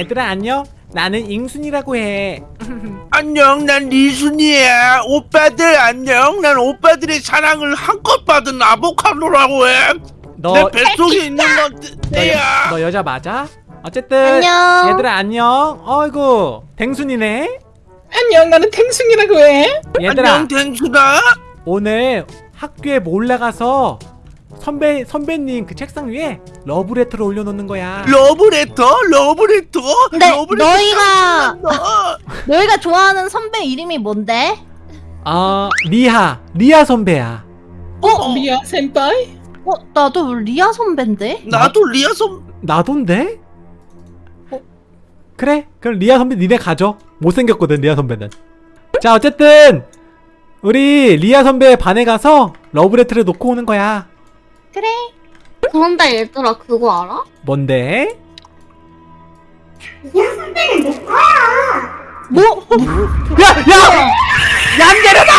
얘들아 안녕. 나는 잉순이라고 해. 안녕 난 리순이야. 오빠들 안녕. 난 오빠들의 사랑을 한껏 받은 아보카도라고 해내 너, 뱃속에 있는 건 내야. 너 여자 맞아? 어쨌든 안녕. 얘들아 안녕. 어이구 댕순이네. 안녕 나는 탱숭이라고 해. 얘들아. 안녕 댕수다 오늘 학교에 몰래 가서 선배 선배님 그 책상 위에 러브레터를 올려놓는 거야. 러브레터 러브레터 근데 러브레터 너희가 너 너희가 좋아하는 선배 이름이 뭔데? 아 리아 리아 선배야. 어? 리아 せんぱい 어 나도 리아 선배인데? 나도 리아섬 나돈데? 그래 그럼 리아 선배 니네 가져. 못생겼거든 리아 선배는. 자 어쨌든 우리 리아 선배 반에 가서 러브레터를 놓고 오는 거야. 그래 그런데 얘들아 그거 알아? 뭔데? 뭐? 야! 야! 얌데르다!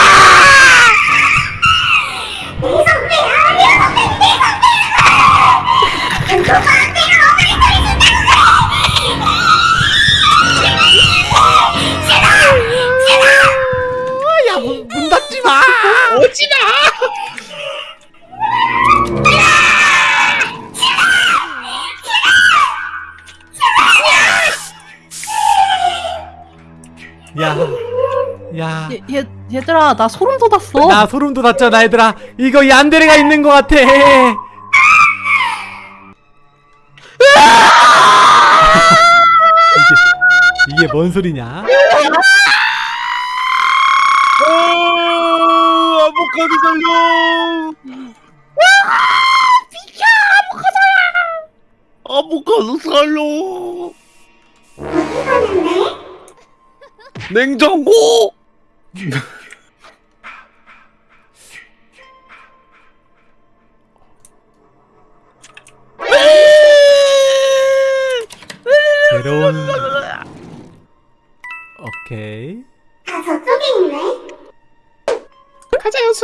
야, 얘, 얘들아 나 소름 돋았어 나 소름 돋았잖아, 얘들아. 이거 얀데레가 있는 것 같아. 이게, 이게 뭔 소리냐? 어, 아보카도 살려 비켜 아보카도 살려 냉장고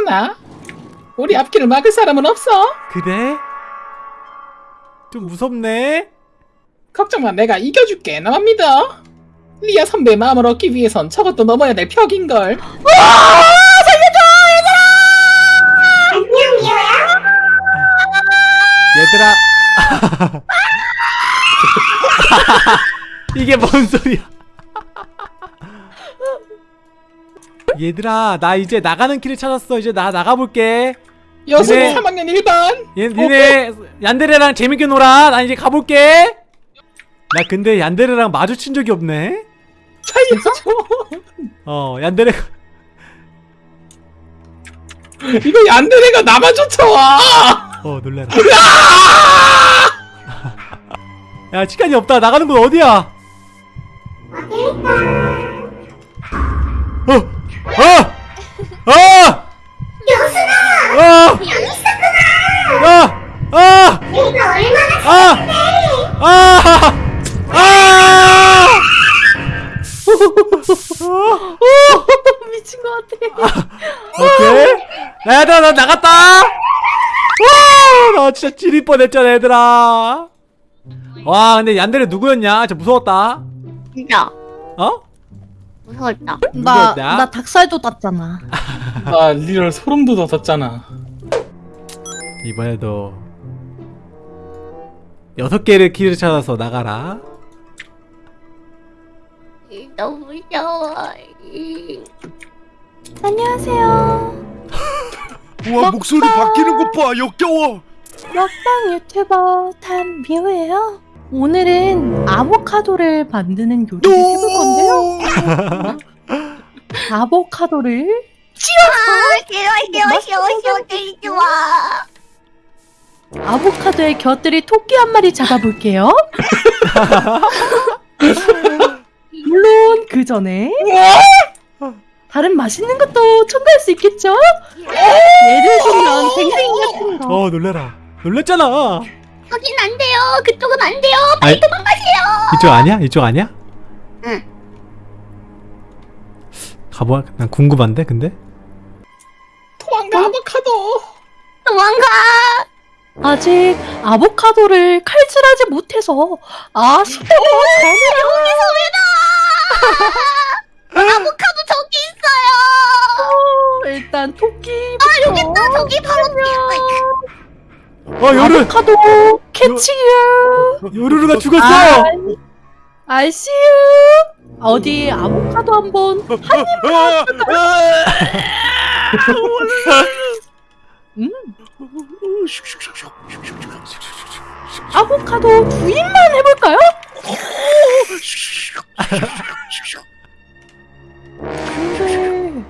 여순아 우리 앞길을 막을 사람은 없어 그래? 좀 무섭네. 걱정 마 내가 이겨줄게 나만 믿어 리아 선배의 마음을 얻기 위해선 저것도 넘어야 될 벽인걸 얘들아. 이게 뭔 소리야? 얘들아, 나 이제 나가는 길을 찾았어. 이제 나 나가볼게. 네. 3학년 1반 얘, 니네 얀데레랑 재밌게 놀아. 나 이제 가볼게. 나 근데 얀데레랑 마주친 적이 없네. 살려줘 어, 얀데레가 이거 얀데레가 나만 쫓아와 어 놀래라. 야 시간이 없다. 나가는 곳 어디야? 어, 어, 어, 여순아, 어, 야, 아, 아, 아, 아, 미친 것 같아. 오케이. 야, 얘들아, 나 나갔다. 와, 나 진짜 찌릴 뻔했잖아, 얘들아. 와, 근데 얀데레 누구였냐? 진짜 무서웠다. 진짜 어? 무서웠다. 나? 나 닭살 돋았잖아. 나 real 소름 돋았잖아. 이번에도 여섯 개를 키를 찾아서 나가라. 너무 무서워 안녕하세요. 우와 목소리 바뀌는 것 봐 역겨워. 먹방 유튜버 단미호예요 오늘은 아보카도를 만드는 요리를 해볼 건데요 아보카도를 아 싫어 싫어 싫어 싫어 되게 좋아 아보카도에 곁들이 토끼 한 마리 잡아볼게요. 물론 그 전에 다른 맛있는 것도 첨가할 수 있겠죠? 예를 들면 댕댕이 같은 거. 어, 놀래라. 놀랬잖아. 거긴 안 돼요 그쪽은 안 돼요 아이, 도망가세요 이쪽 아니야? 이쪽 아니야? 응. 가봐. 난 궁금한데, 근데. 도망가 아보카도 도망가 아직 아보카도를 칼질하지 못해서 아쉽다고 여기서 왜 나? 아보카도 저기 있어요. 전해요. 일단 토끼. 아 여기 있다. 저기 바로 뒤에. 어 요르 아보카도 캐치유. 요르르가 죽었어 아이씨유. 어디 아보카도 한번 음 아보카도 두 입만 해볼까요? 근데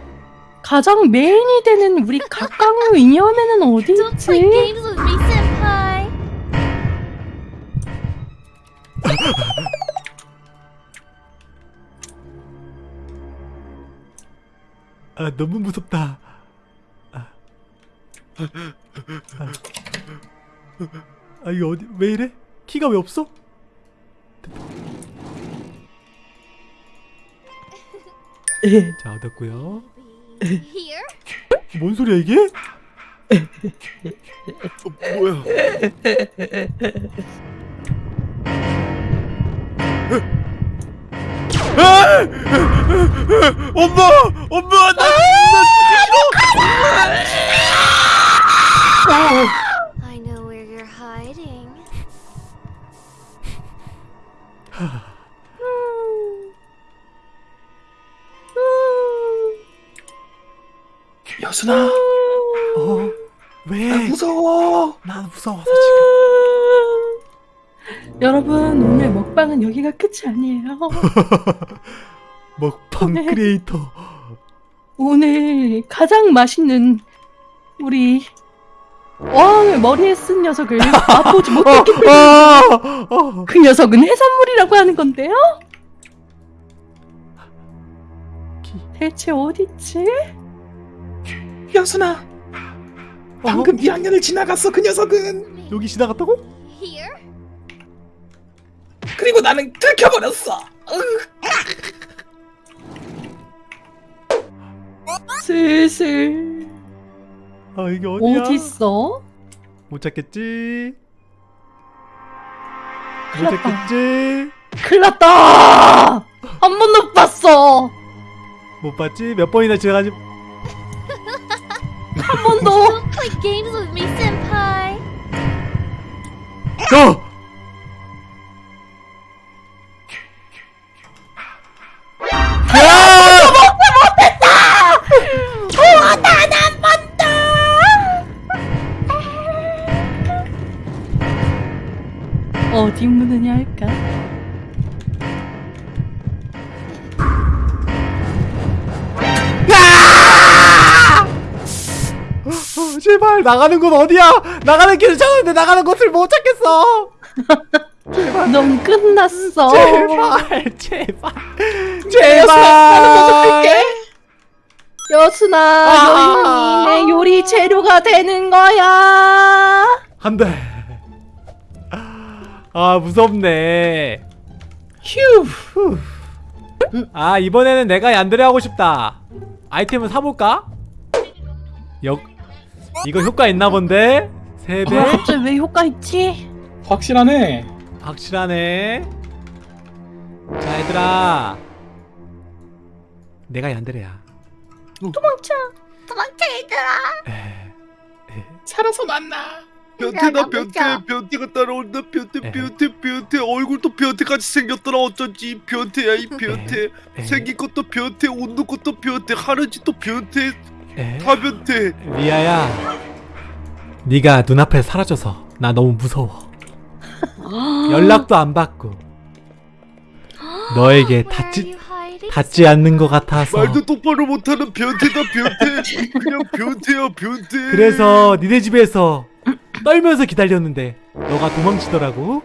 가장 메인이 되는 우리 각광의 이념에는 어디 있지? 아 너무 무섭다. 아, 아, 아 이거 어디 왜 이래? 키가 왜 없어? 자 얻었고요. Here. 뭔 소리야 이게? 뭐야? 엄마, 엄마, 나, I know where you're hiding. 여순아, 어? 왜? 나 무서워. 나 무서워서 지금 여러분 오늘 먹방은 여기가 끝이 아니에요. 먹방 네. 크리에이터 오늘 가장 맛있는 우리 왕의 머리에 쓴 녀석을 맛보지 못했기 때문에 아, 아, 그 녀석은 해산물이라고 하는 건데요. 대체 어딨지? 여순아, 방금 2학년을 지나갔어 그 녀석은. 여기 지나갔다고? 그리고 나는 들켜버렸어. 으, 슬슬 아 이게 어디야? 어딨어? 못 찾겠지? 못 큰일 났다. 찾겠지? 큰일 났다! 한 번도 못 봤어! 못 봤지? 몇 번이나 지나가지? 한 번도! Don't play games with me, senpai. 어! 제발 나가는 곳 어디야? 나가는 길을 찾았는데 나가는 곳을 못 찾겠어. 넌 끝났어! 제발 제발 제발. 여순아, 아. 요리, 재료가 되는 거야! 안 돼. 아 무섭네. 휴. 아 이번에는 내가 얀드레 하고 싶다. 아이템을 사볼까? 역 이거 효과 있나 본데? 세 배? 뭐야, 갑자기 왜 효과 있지? 확실하네. 확실하네. 자 얘들아, 내가 얀드레야. 도망쳐! 도망쳐, 얘들아. 살아서 만나. 변태다 나 변태. 변태가 따라온다 변태. 변태 변태 얼굴도 변태같이 생겼더라 어쩐지 변태야 이 변태. 생긴 것도 변태 웃는 것도 변태 하는 짓도 변태 에? 다 변태 리아야, 네가 눈앞에 사라져서 나 너무 무서워. 연락도 안 받고 너에게 Where 닿지? 닿지 않는 것 같아서. 말도 똑바로 못하는 변태다 변태 그냥 변태야 변태 그래서 니네 집에서 떨면서 기다렸는데 너가 도망치더라고.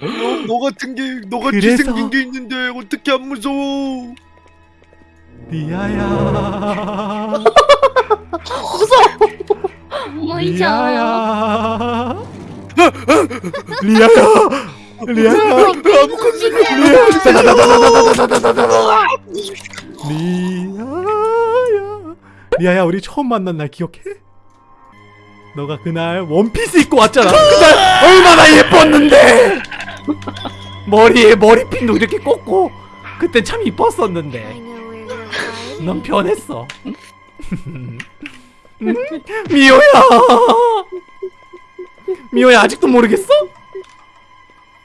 너, 너 같은 게 너같이 그래서- 생긴 게 있는데 어떻게 안 무서워 리아야, 어머니죠. 리아야, 리아야, 리아야. 리아야 리아야 우리 처음 만난 날 기억해? 너가 그날 원피스 입고 왔잖아. 그날 얼마나 예뻤는데. 머리에 머리핀도 이렇게 꽂고 그때 참 이뻤었는데. 넌 변했어. 음? 미호야. 미호야 아직도 모르겠어?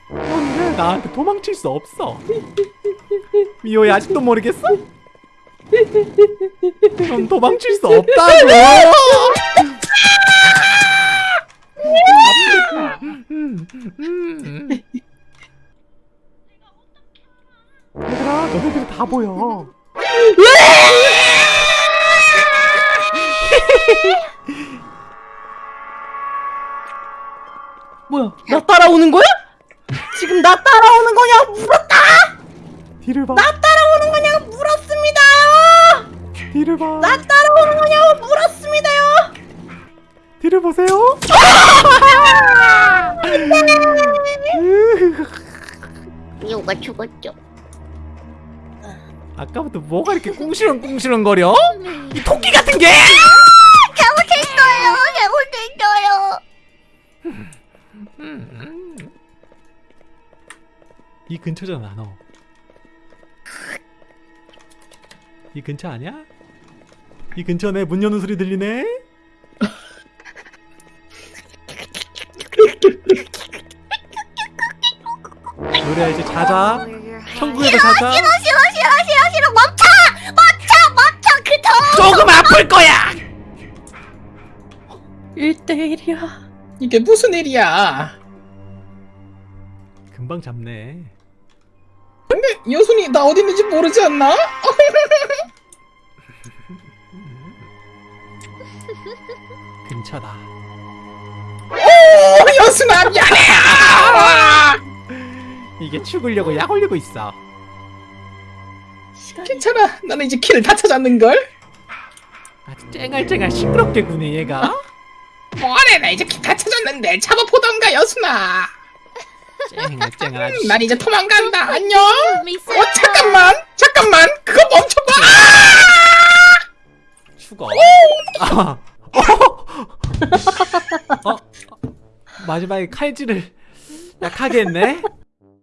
넌 나한테 도망칠 수 없어. 미호야 아직도 모르겠어? 넌 도망칠 수 없다고. 얘들아, 너네들 다 보여. 뭐야? 나 따라오는 거야? 지금 나 따라오는 거냐? 물었다! 뒤를 봐. 나 따라오는 거냐고 물었습니다요! 뒤를 봐. 나 따라오는 거냐고 물었습니다요! 뒤를 보세요. 아까부터 뭐가 이렇게 꿍시렁꿍시렁거려? 이 토끼 같은 게! 잘못했어요. 잘못했어요. 이 근처잖아 너. 이 근처 아니야? 이 근처네 문 여는 소리 들리네. 노래 이제 자자. 천국에서 자자. 조금 아플 거야. 1대1이야. 이게 무슨 일이야? 금방 잡네. 근데 여순이 나 어디 있는지 모르지 않나? 근처다. 오 여순아 미안해. 이게 죽으려고 약 올리고 있어. 시간이 괜찮아. 나는 이제 키를 다 찾았는 걸. 쨍알쨍알 시끄럽게 구네 얘가. 뭐하래 나 이제 기타 찾았는데. 잡아보던가 여순아. 쨍알쨍알. 아주 난 이제 도망간다. 안녕. 어 잠깐만. 잠깐만. 그거 멈춰봐. 아! 죽어. 아. 어. 어? 어? 마지막에 칼질을 약하게 했네? 음.